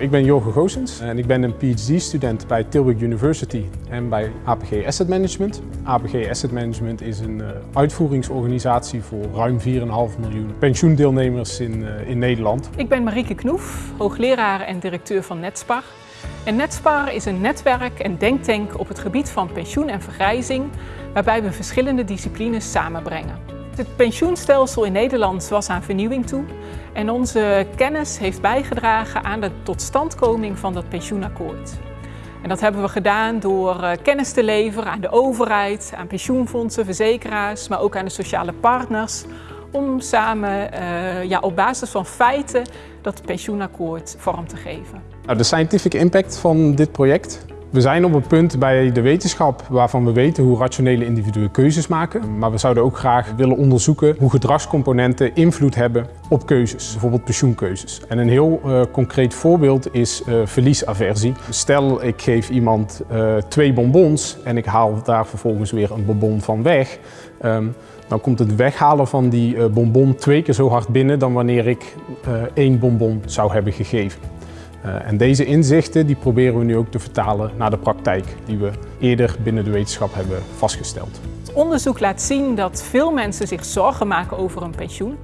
Ik ben Jorge Goosens en ik ben een PhD-student bij Tilburg University en bij APG Asset Management. APG Asset Management is een uh, uitvoeringsorganisatie voor ruim 4,5 miljoen pensioendeelnemers in, uh, in Nederland. Ik ben Marieke Knoef, hoogleraar en directeur van Netspar. En Netspar is een netwerk en denktank op het gebied van pensioen en vergrijzing, waarbij we verschillende disciplines samenbrengen. Het pensioenstelsel in Nederland was aan vernieuwing toe en onze kennis heeft bijgedragen aan de totstandkoming van dat pensioenakkoord. En dat hebben we gedaan door eh, kennis te leveren aan de overheid, aan pensioenfondsen, verzekeraars, maar ook aan de sociale partners om samen uh, ja, op basis van feiten dat pensioenakkoord vorm te geven. Nou, de scientific impact van dit project we zijn op een punt bij de wetenschap waarvan we weten hoe rationele individuen keuzes maken. Maar we zouden ook graag willen onderzoeken hoe gedragscomponenten invloed hebben op keuzes, bijvoorbeeld pensioenkeuzes. En een heel uh, concreet voorbeeld is uh, verliesaversie. Stel ik geef iemand uh, twee bonbons en ik haal daar vervolgens weer een bonbon van weg. Um, dan komt het weghalen van die bonbon twee keer zo hard binnen dan wanneer ik één bonbon zou hebben gegeven. Uh, en deze inzichten die proberen we nu ook te vertalen naar de praktijk die we eerder binnen de wetenschap hebben vastgesteld. Het onderzoek laat zien dat veel mensen zich zorgen maken over hun pensioen.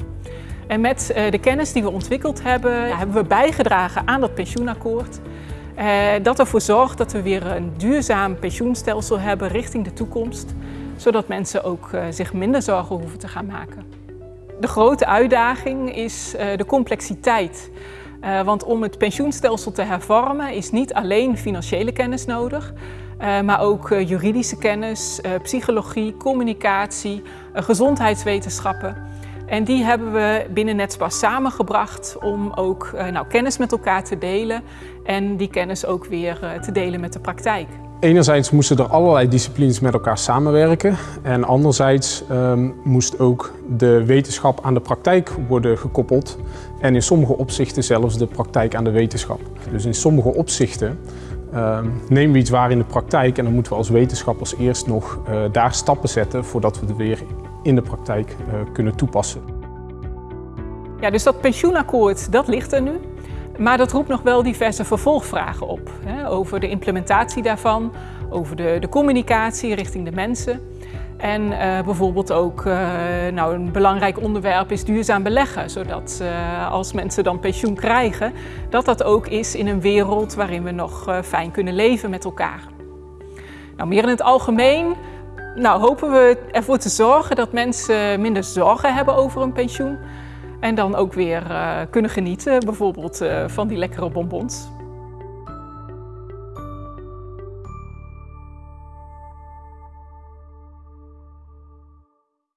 En met uh, de kennis die we ontwikkeld hebben, hebben we bijgedragen aan dat pensioenakkoord. Uh, dat ervoor zorgt dat we weer een duurzaam pensioenstelsel hebben richting de toekomst. Zodat mensen ook zich minder zorgen hoeven te gaan maken. De grote uitdaging is de complexiteit. Uh, want om het pensioenstelsel te hervormen is niet alleen financiële kennis nodig, uh, maar ook uh, juridische kennis, psychologie, communicatie, gezondheidswetenschappen. En die hebben we binnen Netspas samengebracht om ook nou, kennis met elkaar te delen en die kennis ook weer te delen met de praktijk. Enerzijds moesten er allerlei disciplines met elkaar samenwerken en anderzijds um, moest ook de wetenschap aan de praktijk worden gekoppeld en in sommige opzichten zelfs de praktijk aan de wetenschap. Dus in sommige opzichten um, nemen we iets waar in de praktijk en dan moeten we als wetenschappers eerst nog uh, daar stappen zetten voordat we het weer in de praktijk uh, kunnen toepassen. Ja, dus dat pensioenakkoord, dat ligt er nu. Maar dat roept nog wel diverse vervolgvragen op. Hè, over de implementatie daarvan, over de, de communicatie richting de mensen. En uh, bijvoorbeeld ook, uh, nou een belangrijk onderwerp is duurzaam beleggen. Zodat uh, als mensen dan pensioen krijgen, dat dat ook is in een wereld waarin we nog fijn kunnen leven met elkaar. Nou, meer in het algemeen nou, hopen we ervoor te zorgen dat mensen minder zorgen hebben over hun pensioen. En dan ook weer uh, kunnen genieten, bijvoorbeeld uh, van die lekkere bonbons.